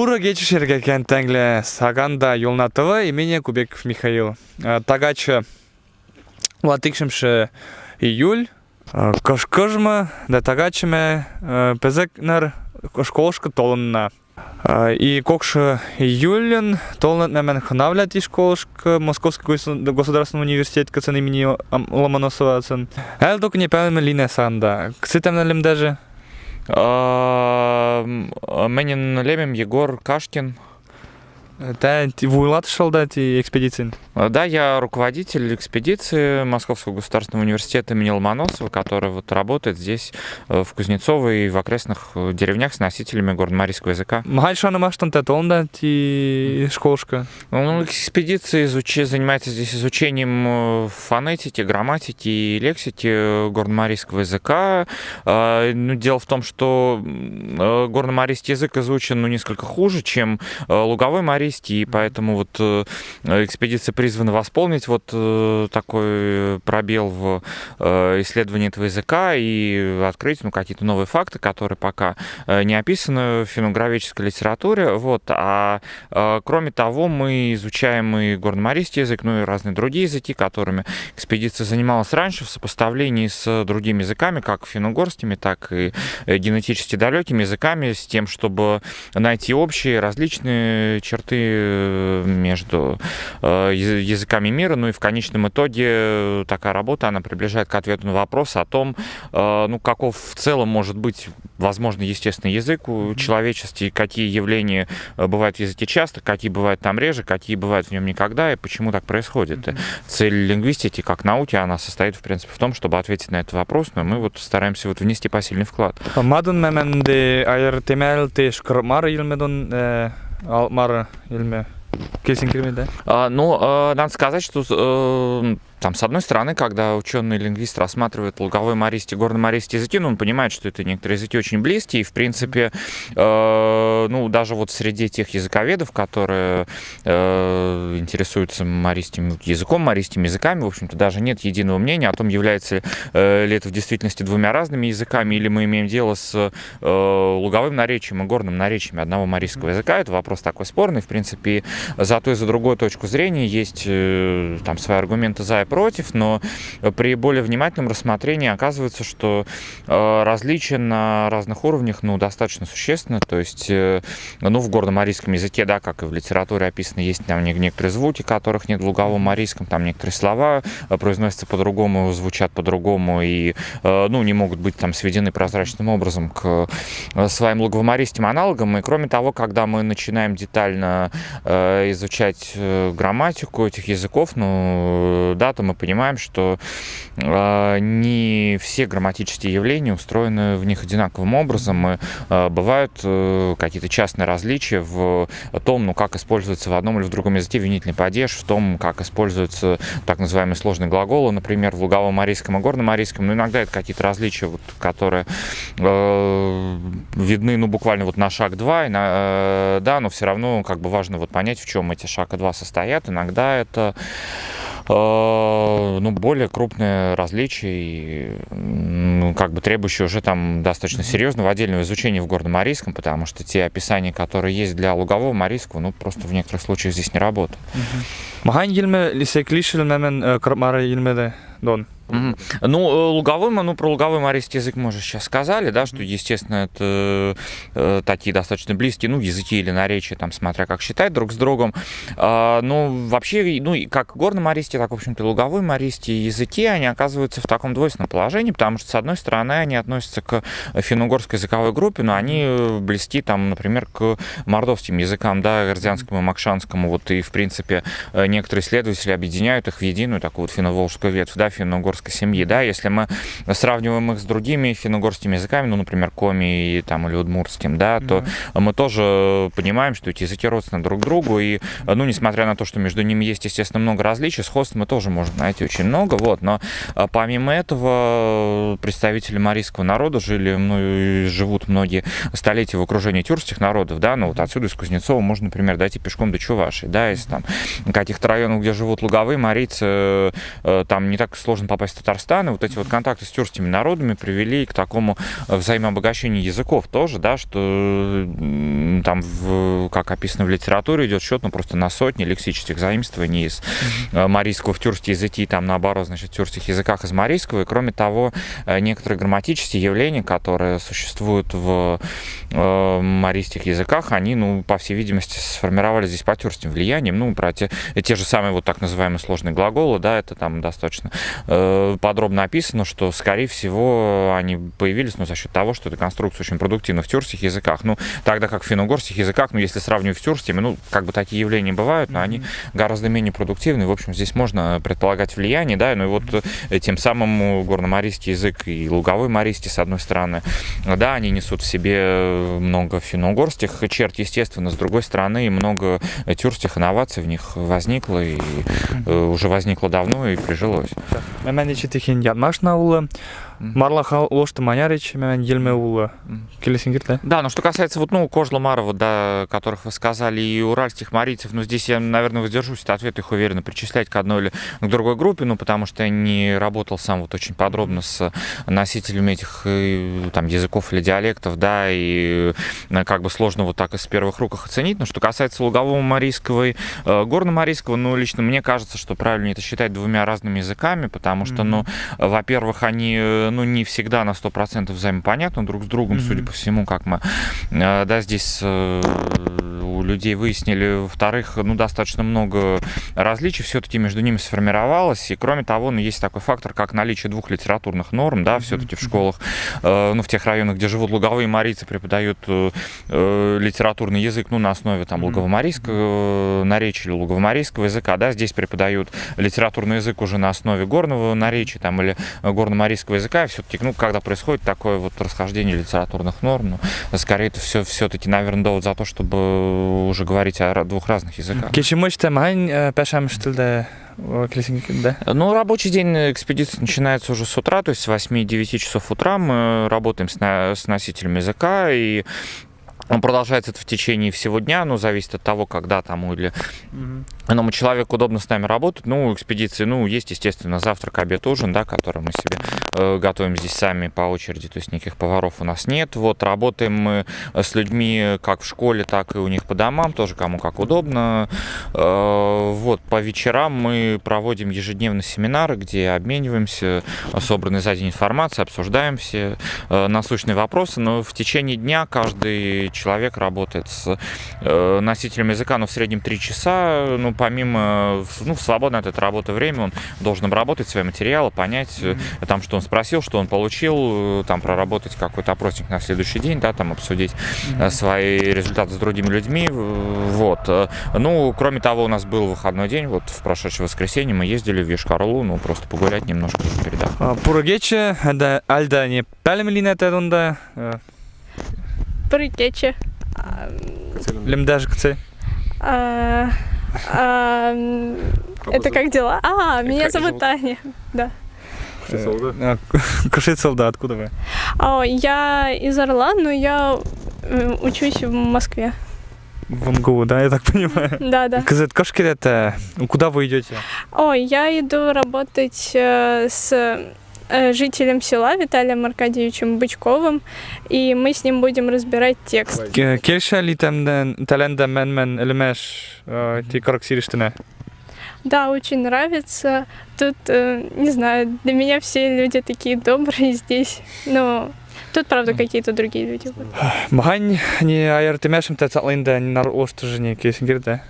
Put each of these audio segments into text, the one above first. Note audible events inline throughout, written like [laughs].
Пура Гечишерге кенттенгле Саганда Юлнатова имени Кубеков Михаил. Э, Тагача латыкшимши июль. Э, Кошкожма, да тагачиме э, пезекнер школышка толынна. И кокша июльн толын нәмен хынавлят и школышка Московский государственный университет кацан имени Ломоносова. Элдук не пәлме лине санда. Ксы тәмнәлем даже. Менин Лемем, Егор Кашкин. Да, Вуйлат шел дать экспедиции. Да, я руководитель экспедиции Московского государственного университета имени Ломоносова, который вот работает здесь, в Кузнецово и в окрестных деревнях с носителями горно-марийского языка. Мальшана маштан да, ти школушка. Ну, экспедиция изуч... занимается здесь изучением фонетики, грамматики и лексики горно-марийского языка. Ну, дело в том, что горно-марийский язык изучен ну, несколько хуже, чем луговой марийский провести, и поэтому вот э, экспедиция призвана восполнить вот э, такой пробел в э, исследовании этого языка и открыть ну, какие-то новые факты, которые пока не описаны в финографической литературе. Вот. А кроме того, мы изучаем и горномарийский язык, ну и разные другие языки, которыми экспедиция занималась раньше в сопоставлении с другими языками, как финно-угорскими, так и генетически далекими языками, с тем, чтобы найти общие различные черты Э, между э, языками мира. Ну и в конечном итоге такая работа, она приближает к ответу на вопрос о том, э, ну, каков в целом может быть, возможно, естественный язык у человечества, какие явления бывают в языке часто, какие бывают там реже, какие бывают в нем никогда, и почему так происходит. Mm-hmm. Цель лингвистики, как науки, она состоит, в принципе, в том, чтобы ответить на этот вопрос, но мы вот стараемся вот внести посильный вклад. Теш кырмар Алмара Ильме Кельсинкерме, да? А, ну, а, надо сказать, что э, там, с одной стороны, когда ученый-лингвист рассматривает луговой маристи, горно-маристи языки, ну, он понимает, что это некоторые языки очень близкие, и, в принципе, э, ну, даже вот среди тех языковедов, которые э, интересуются маристим языком, маристими языками, в общем-то, даже нет единого мнения о том, является э, ли это в действительности двумя разными языками, или мы имеем дело с э, луговым наречием и горным наречием одного марийского языка. Это вопрос такой спорный, в принципе, за ту и за другую точку зрения есть э, там свои аргументы за и против, но при более внимательном рассмотрении оказывается, что э, различия на разных уровнях ну, достаточно существенно. То есть, э, ну, в горно-марийском языке, да, как и в литературе описано, есть там некоторые звуки, которых нет в луговом марийском, там некоторые слова э, произносятся по-другому, звучат по-другому и, ну, не могут быть там сведены прозрачным образом к своим луговомарийским аналогам. И кроме того, когда мы начинаем детально изучать грамматику этих языков, ну, да, то мы понимаем, что э, не все грамматические явления устроены в них одинаковым образом. И, э, бывают э, какие-то частные различия в том, ну, как используется в одном или в другом языке винительный падеж, в том, как используются так называемые сложные глаголы, например, в луговом арийском и горном арийском. Но иногда это какие-то различия, вот, которые э, видны, ну, буквально вот на шаг 2, на, э, да, но все равно как бы важно вот понять, в чем эти шага 2 состоят. Иногда это ну, более крупные различия, ну, как бы требующие уже там достаточно серьезного отдельного изучения в горном Марийском, потому что те описания, которые есть для лугового Марийского, ну, просто в некоторых случаях здесь не работают. Махан елме дон. Mm-hmm. Ну, э, луговой, ну, про луговой марийский язык мы уже сейчас сказали, да, что, естественно, это э, такие достаточно близкие, ну, языки или наречия, там, смотря как считать друг с другом. А, ну, вообще, ну, как горно-марийские, так, в общем-то, луговой марийские языки, они оказываются в таком двойственном положении, потому что, с одной стороны, они относятся к финно-угорской языковой группе, но они близки, там, например, к мордовским языкам, да, гордянскому, макшанскому, вот, и, в принципе, э, некоторые исследователи объединяют их в единую такую вот финно-волжскую ветвь, да, финно-угорскую финно семьи, да, если мы сравниваем их с другими финно-угорскими языками, ну, например, коми там, или удмуртским, да, то mm-hmm. мы тоже понимаем, что эти языки родственны друг другу, и, ну, несмотря на то, что между ними есть, естественно, много различий, сходств мы тоже можем найти очень много, вот, но а, помимо этого представители марийского народа жили, ну, живут многие столетия в окружении тюркских народов, да, ну, вот отсюда из Кузнецова можно, например, дойти пешком до Чуваши, да, если там каких-то районов, где живут луговые марийцы, э, там не так сложно попасть попасть в Татарстан, и вот эти вот контакты с тюркскими народами привели к такому взаимообогащению языков тоже, да, что там, в, как описано в литературе, идет счет, ну, просто на сотни лексических заимствований из марийского в тюркские языки, там, наоборот, значит, в тюркских языках из марийского, и кроме того, некоторые грамматические явления, которые существуют в э, марийских языках, они, ну, по всей видимости, сформировались здесь по тюркским влиянием, ну, про те, те же самые вот так называемые сложные глаголы, да, это там достаточно э, подробно описано, что, скорее всего, они появились, ну, за счет того, что эта конструкция очень продуктивна в тюркских языках, ну, тогда как в финно-угорских языках, ну, если сравнивать с тюркскими, ну, как бы такие явления бывают, но они гораздо менее продуктивны, в общем, здесь можно предполагать влияние, да, ну, и вот э, тем самым горно-марийский язык и луговой марийский, с одной стороны, да, они несут в себе много финно-угорских черт, естественно, с другой стороны, много тюркских инноваций в них возникло, и э, уже возникло давно и прижилось. Мәнече тихин Янмашна улы Марлаха лошты манярич, мен ельме ула. Келесингирте. Да, но что касается вот, ну, Кожла-Марова, да, которых вы сказали, и уральских марийцев, ну, здесь я, наверное, воздержусь от ответа, их уверенно причислять к одной или к другой группе, ну, потому что я не работал сам вот очень подробно с носителями этих э, там языков или диалектов, да, и э, как бы сложно вот так из первых рук их оценить. Но что касается лугового марийского и э, горно-марийского, ну, лично мне кажется, что правильно это считать двумя разными языками, потому что, ну, во-первых, они ну, не всегда на 100% взаимопонятны друг с другом, mm-hmm. судя по всему, как мы, э, да, здесь э, у людей выяснили. Во-вторых, ну, достаточно много различий все-таки между ними сформировалось. И, кроме того, ну, есть такой фактор, как наличие двух литературных норм, да, все-таки в школах, э, ну, в тех районах, где живут луговые марийцы, преподают литературный язык, ну, на основе там луговомарийского наречия или луговомарийского языка, да, здесь преподают литературный язык уже на основе горного наречия там или горно-марийского языка, языка, все-таки, ну, когда происходит такое вот расхождение литературных норм, ну, скорее это все, все-таки, наверное, довод за то, чтобы уже говорить о двух разных языках. Ну, рабочий день экспедиции начинается уже с утра, то есть с 8-9 часов утра мы работаем с, на, с носителем языка, и он продолжается это в течение всего дня, ну, зависит от того, когда тому или mm-hmm. иному человеку удобно с нами работать. Ну, экспедиции, ну, есть, естественно, завтрак, обед, ужин, да, который мы себе э, готовим здесь сами по очереди, то есть никаких поваров у нас нет. Вот, работаем мы с людьми как в школе, так и у них по домам, тоже кому как удобно. Э, вот, по вечерам мы проводим ежедневно семинары, где обмениваемся собранной за день информацией, обсуждаем все э, насущные вопросы, но в течение дня каждый человек работает с э, носителем языка, но в среднем 3 часа, ну, помимо, ну, в свободное от этой работы время, он должен обработать свои материалы, понять, mm-hmm. там, что он спросил, что он получил, э, там, проработать какой-то опросник на следующий день, да, там, обсудить mm-hmm. свои результаты с другими людьми, вот. Ну, кроме того, у нас был выходной день, вот, в прошедшее воскресенье мы ездили в Ешкарлу, ну, просто погулять немножко передав. Пургече, альда не пәлемлинет эдунда, Прикече. Лемдаж кце. А, а, это как дела? А, меня зовут Таня. Да. Кушицел, да, откуда вы? О, я из Орла, но я учусь в Москве. В МГУ, да, я так понимаю? Да, да. Казет, это куда вы идете? О, я иду работать э, с Э, жителем села Виталием Аркадьевичем Бычковым, и мы с ним будем разбирать текст. Келша ли там таленда мен мен элемеш ти карактеристина? Да, очень нравится. Тут, э, не знаю, для меня все люди такие добрые здесь. Но Тут, правда, какие-то другие люди. Махань не айыртымяшым тәцатлында не нар остужыне кесингерде.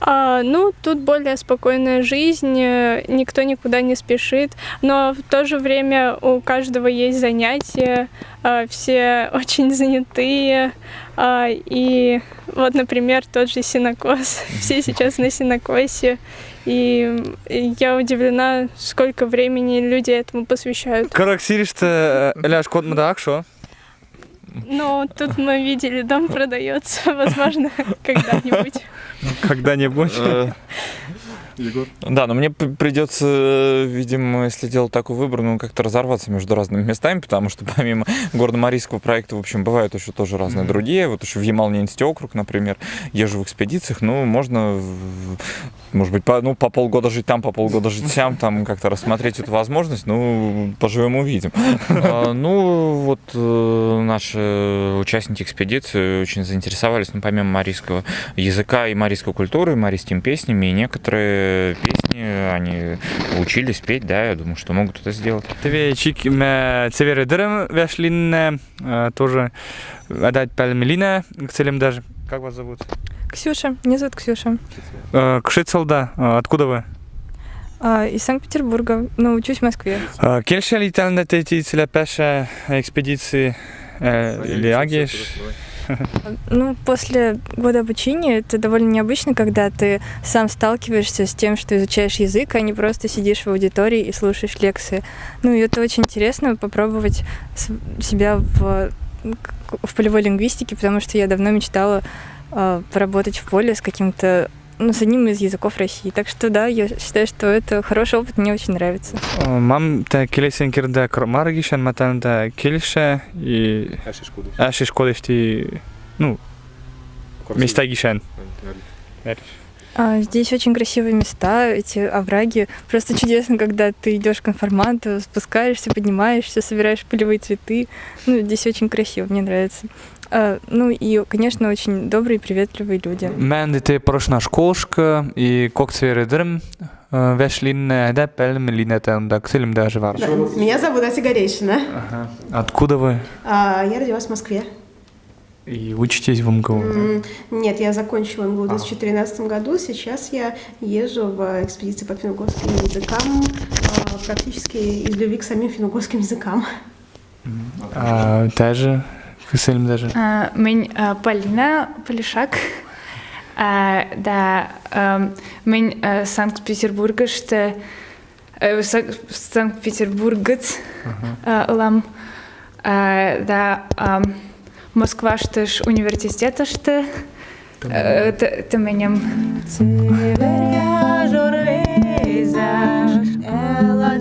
А, ну, тут более спокойная жизнь, э, никто никуда не спешит, но в то же время у каждого есть занятия, а, все [laughs] очень занятые, а, и вот, например, тот же синокос, [laughs] все сейчас на синокосе, и я удивлена, сколько времени люди этому посвящают. Караксириште ляж код мдакшо? Ну, тут мы видели, дом [laughs] продается, возможно, [laughs] когда-нибудь. Когда-нибудь. Егор? Да, но мне придется, э, видимо, если делать такой выбор, ну, как-то разорваться между разными местами, потому что [laughs] помимо горно-марийского проекта, в общем, бывают еще тоже разные Мгм. другие. Вот еще в Ямал-Ненецкий округ, например, езжу в экспедициях, ну, можно, может быть, по, ну, по полгода жить там, по полгода жить сям, там как-то рассмотреть эту возможность, ну, поживем увидим. А, [laughs] Ну, вот э, наши участники экспедиции очень заинтересовались, ну, помимо марийского языка и марийской культуры, марийскими песнями, и некоторые песни они учились петь, да, я думаю, что могут это сделать. Тебе чик ме цевере дырым вяшлинне, э, тоже отдать пальмелина к целям даже. Как вас зовут? Ксюша, меня зовут Ксюша. Э, Кшицалда, э, откуда вы? А, из Санкт-Петербурга, но учусь в Москве. Э, Кельше летал эти целяпеша экспедиции э, или агиш? [laughs] Ну, после года обучения это довольно необычно, когда ты сам сталкиваешься с тем, что изучаешь язык, а не просто сидишь в аудитории и слушаешь лекции. Ну, и это очень интересно попробовать себя в, в полевой лингвистике, потому что я давно мечтала а, поработать в поле с каким-то ну, с одним из языков России. Так что да, я считаю, что это хороший опыт, мне очень нравится. Мам те келесен кирде маргишен матан те кельше и аши школешти, ну, места гишен. А, Здесь очень красивые места, эти овраги. Просто чудесно, когда ты идешь к информанту, спускаешься, поднимаешься, собираешь полевые цветы. Ну, здесь очень красиво, мне нравится. А, Ну и, конечно, очень добрые и приветливые люди. Мен дете прошна школшка и кок цвере дырым вяшлинне да пальмелина там да к даже вар. Меня зовут Ася Горейшина. Ага. Откуда вы? А, Я родилась в Москве. И учитесь в МГУ? М, Нет, я закончила МГУ в 2013 году. Сейчас я езжу в экспедиции по финно-угорским языкам а, практически из любви к самим финно-угорским языкам. А, даже к целям даже. А, Мен а, Полина Полишак. А, Да, ам, мен а, Санкт-Петербургышты э, Са- Санкт-Петербургец а, ылам. А, Да, ам, Москваштыш университетышты э, тыменем. Малан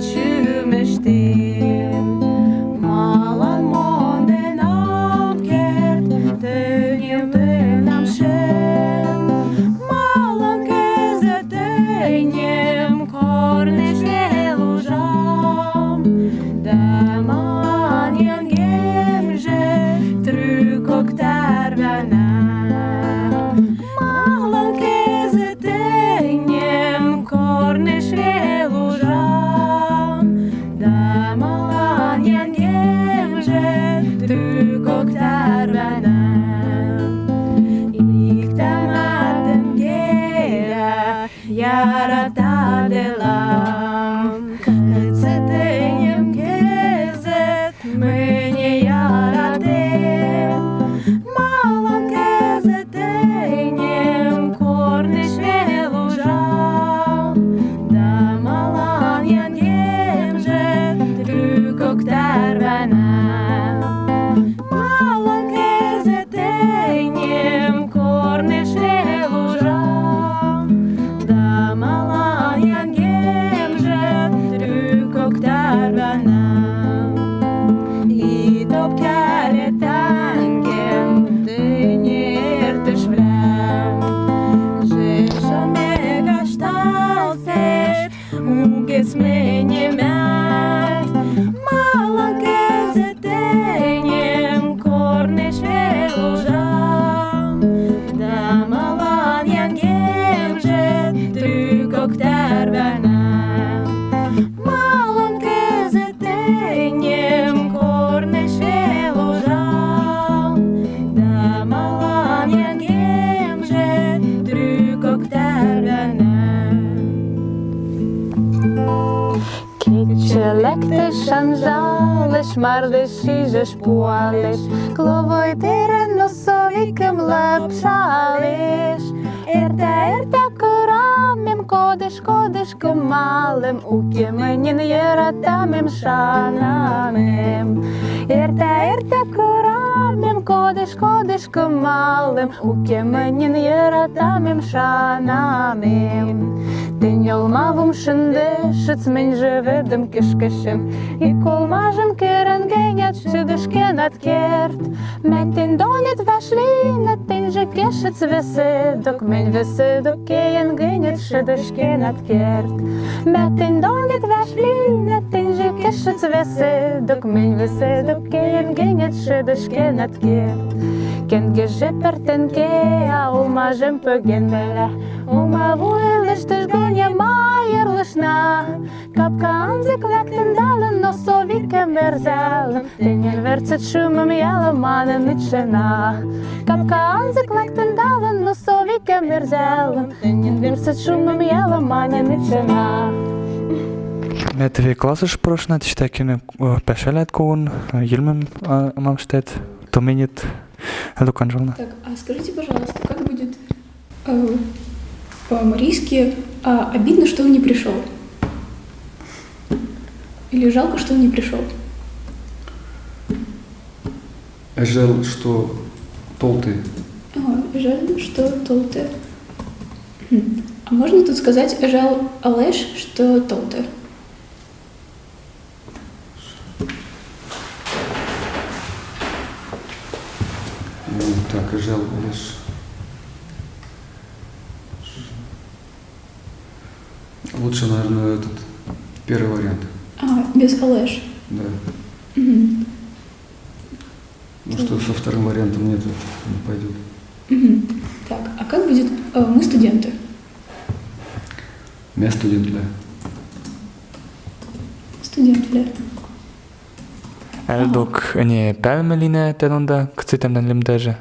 шмардеши шпуалеш, кловой терен носовикем лапшалеш. Ерте, ерте корамем, кодеш, кодеш малым, укеменин ератамем шанамем. Ерте, ерте корамем, кодеш, кодеш малым, укеменин ератамем шанамем. kodiš, kamalem, ukimeņin jeratamim šanamim. Тиньол мавум шинде, шиц мен живедем кишкишим. И кол мажем керен генят, шидышке над керт. Мен тин донет вошли, на тин же кешец веседок. Мен веседок кеен генят, шидышке над керт. Мен тин донет вошли, на тин же кешец веседок. Мен веседок кеен генят, шидышке над керт. Кенге жепертенке, а умажем пөгенмеле. Ума вуэлыш тыжгоне майырлышна. Капка анзык лектен далын, но совикем верзелым. Тенен верцет шумым ялыманын ичшена. Капка анзык лектен далын, но совикем верзелым. Тенен верцет шумым ялыманын ичшена. Метеви класыш прошнат, штекине пешелет куун, йилмем амамштет, томинит Элукан Жална. Так, а скажите, пожалуйста, как будет э, по-марийски а, обидно, что он не пришел? Или жалко, что он не пришел? Жаль, что толты. Ага, жаль, что толте. Хм. А можно тут сказать жал алеш, что толте? Так, жаль, лишь... Лучше, наверное, этот первый вариант. А, без алеш. Да. Мгм. Ну что со вторым вариантом нет, не пойдет. Мгм. Так, а как будет э, мы студенты? Я студент для. Студенты. Элдок не пелмелине тенонда, кцитем лимдеже.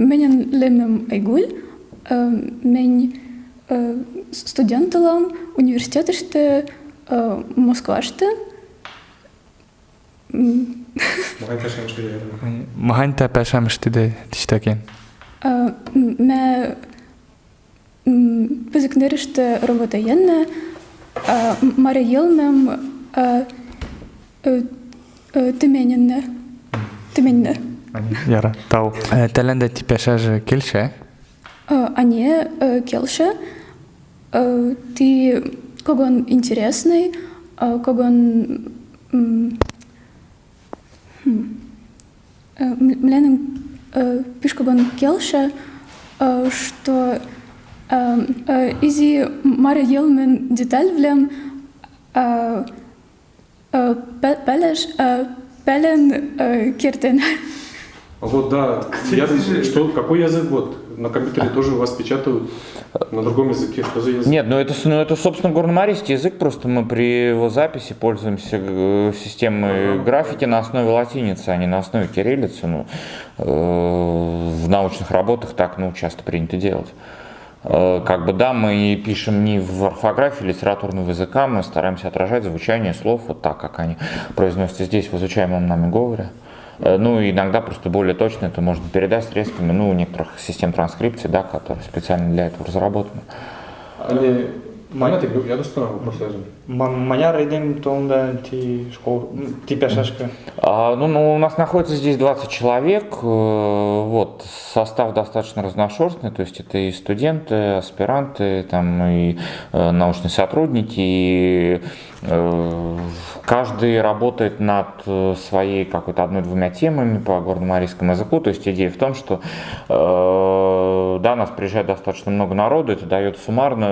Ага. Э, м, Менен лемем айгуль, э, мен э, студенталам университетыште э, Москваште. М, Маханта пешам штиде тиштекин. э, м, Ме пизикнериште роботаенне, э, Мария Елмем э, э, э, Тымененне. Тыменне. Яра, тау. Теленде ти пешаже килше. Э, А не э, Келше. Э, Ты когон интересный, э, когон м, хм, э, м- мленым э, пиш когон Келше, э, что э, э, изи Мария Елмен деталь влем э, э, пе- пелеш э, пелен э, киртен. А [laughs] Вот да, я, что, какой язык вот? На компьютере тоже у вас печатают на другом языке. Что за язык? Нет, ну это, ну это собственно, горномарийский язык, просто мы при его записи пользуемся э, системой графики на основе латиницы, а не на основе кириллицы. Ну, э, в научных работах так ну, часто принято делать. Э, Как бы да, мы пишем не в орфографии литературного языка, мы стараемся отражать звучание слов вот так, как они произносятся здесь в изучаемом нами говоре. Э, Ну, иногда просто более точно это можно передать средствами, ну, некоторых систем транскрипции, да, которые специально для этого разработаны. Они... Понятно, я достану вопрос. Маня рейдем тонда ти школ, ти пешашка. А, ну, ну, у нас находится здесь 20 человек, э, вот, состав достаточно разношерстный, то есть это и студенты, аспиранты, там, и э, научные сотрудники, и э, каждый работает над своей какой-то одной-двумя темами по горно-марийскому языку, то есть идея в том, что, да, нас приезжает достаточно много народу, это дает суммарно,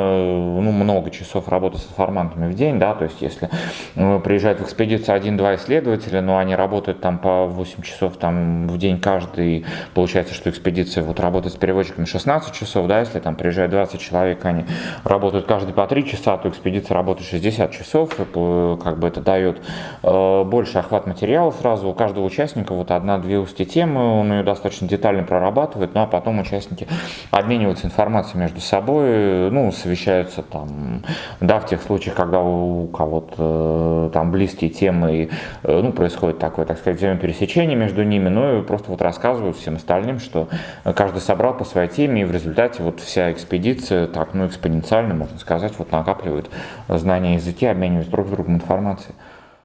ну, много часов работы с информантами в день, да, то есть если э, приезжает в экспедицию один-два исследователя, но они работают там по 8 часов там в день каждый, получается, что экспедиция вот работает с переводчиками 16 часов, да, если там приезжает 20 человек, они работают каждый по 3 часа, то экспедиция работает 60 часов, и по- как бы это дает э, больше охват материала сразу, у каждого участника вот одна-две узкие темы, он ее достаточно детально прорабатывает, ну а потом участники обмениваются информацией между собой, ну, совещаются там, да, в тех случаях, когда кого-то э, там близкие темы, и, э, ну, происходит такое, так сказать, взаимопересечение между ними, ну, и просто вот рассказывают всем остальным, что каждый собрал по своей теме, и в результате вот вся экспедиция так, ну, экспоненциально, можно сказать, вот накапливает знания языки, обмениваясь друг с другом информацией.